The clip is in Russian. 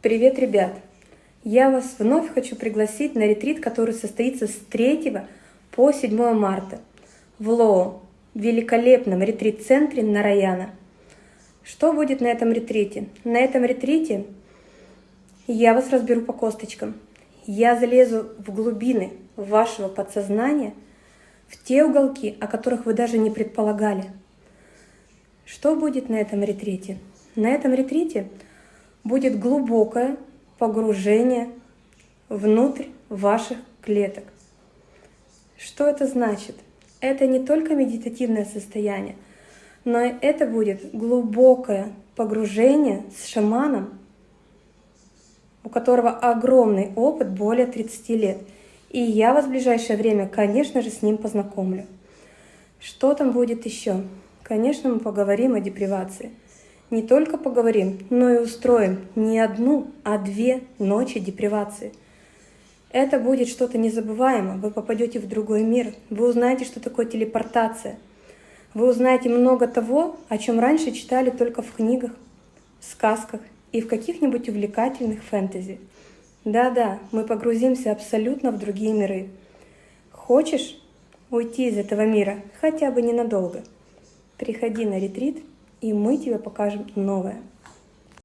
Привет, ребят! Я вас вновь хочу пригласить на ретрит, который состоится с 3 по 7 марта в Лоу, великолепном ретрит-центре Нараяна. Что будет на этом ретрите? На этом ретрите я вас разберу по косточкам. Я залезу в глубины вашего подсознания, в те уголки, о которых вы даже не предполагали. Что будет на этом ретрите? На этом ретрите будет глубокое погружение внутрь ваших клеток. Что это значит? Это не только медитативное состояние, но это будет глубокое погружение с шаманом, у которого огромный опыт, более 30 лет. И я вас в ближайшее время, конечно же, с ним познакомлю. Что там будет еще? Конечно, мы поговорим о депривации – не только поговорим, но и устроим не одну, а две ночи депривации. Это будет что-то незабываемое. Вы попадете в другой мир. Вы узнаете, что такое телепортация. Вы узнаете много того, о чем раньше читали только в книгах, в сказках и в каких-нибудь увлекательных фэнтези. Да-да, мы погрузимся абсолютно в другие миры. Хочешь уйти из этого мира хотя бы ненадолго? Приходи на ретрит и мы тебе покажем новое.